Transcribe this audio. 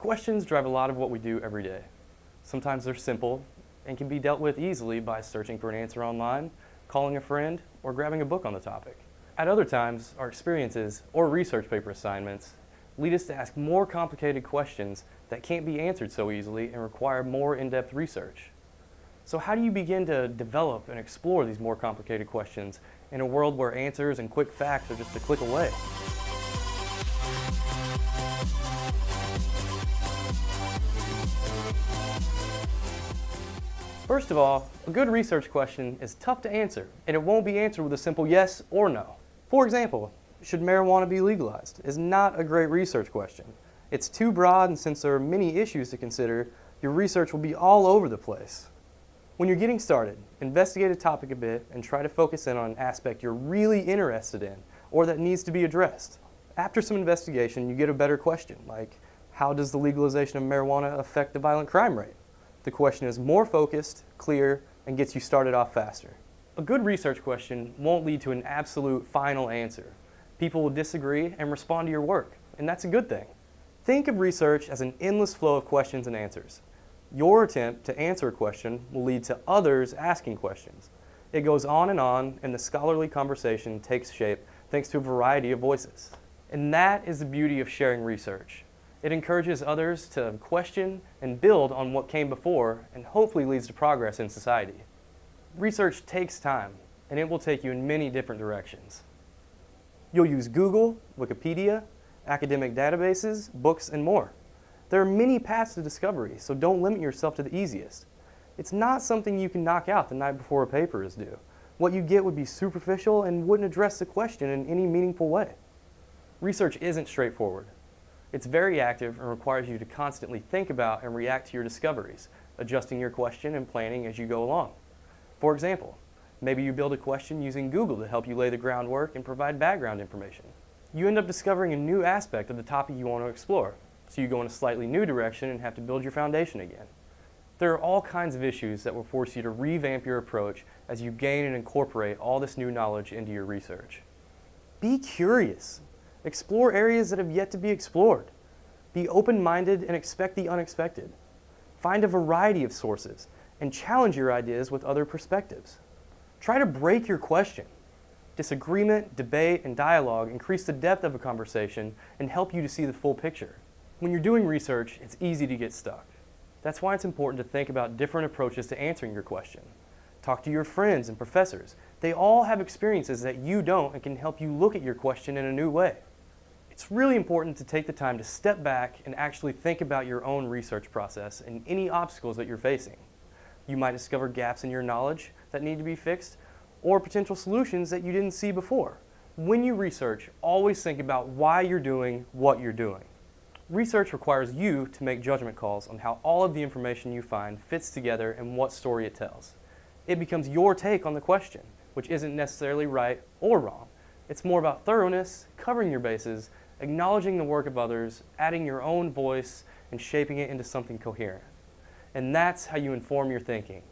Questions drive a lot of what we do every day. Sometimes they're simple and can be dealt with easily by searching for an answer online, calling a friend, or grabbing a book on the topic. At other times, our experiences or research paper assignments lead us to ask more complicated questions that can't be answered so easily and require more in-depth research. So how do you begin to develop and explore these more complicated questions in a world where answers and quick facts are just a click away? First of all, a good research question is tough to answer, and it won't be answered with a simple yes or no. For example, should marijuana be legalized is not a great research question. It's too broad, and since there are many issues to consider, your research will be all over the place. When you're getting started, investigate a topic a bit and try to focus in on an aspect you're really interested in or that needs to be addressed. After some investigation, you get a better question, like how does the legalization of marijuana affect the violent crime rate? The question is more focused, clear, and gets you started off faster. A good research question won't lead to an absolute final answer. People will disagree and respond to your work, and that's a good thing. Think of research as an endless flow of questions and answers. Your attempt to answer a question will lead to others asking questions. It goes on and on, and the scholarly conversation takes shape thanks to a variety of voices. And that is the beauty of sharing research. It encourages others to question and build on what came before and hopefully leads to progress in society. Research takes time and it will take you in many different directions. You'll use Google, Wikipedia, academic databases, books, and more. There are many paths to discovery, so don't limit yourself to the easiest. It's not something you can knock out the night before a paper is due. What you get would be superficial and wouldn't address the question in any meaningful way. Research isn't straightforward. It's very active and requires you to constantly think about and react to your discoveries, adjusting your question and planning as you go along. For example, maybe you build a question using Google to help you lay the groundwork and provide background information. You end up discovering a new aspect of the topic you want to explore, so you go in a slightly new direction and have to build your foundation again. There are all kinds of issues that will force you to revamp your approach as you gain and incorporate all this new knowledge into your research. Be curious. Explore areas that have yet to be explored. Be open-minded and expect the unexpected. Find a variety of sources and challenge your ideas with other perspectives. Try to break your question. Disagreement, debate, and dialogue increase the depth of a conversation and help you to see the full picture. When you're doing research, it's easy to get stuck. That's why it's important to think about different approaches to answering your question. Talk to your friends and professors. They all have experiences that you don't and can help you look at your question in a new way. It's really important to take the time to step back and actually think about your own research process and any obstacles that you're facing. You might discover gaps in your knowledge that need to be fixed or potential solutions that you didn't see before. When you research, always think about why you're doing what you're doing. Research requires you to make judgment calls on how all of the information you find fits together and what story it tells. It becomes your take on the question, which isn't necessarily right or wrong. It's more about thoroughness, covering your bases, acknowledging the work of others, adding your own voice, and shaping it into something coherent. And that's how you inform your thinking.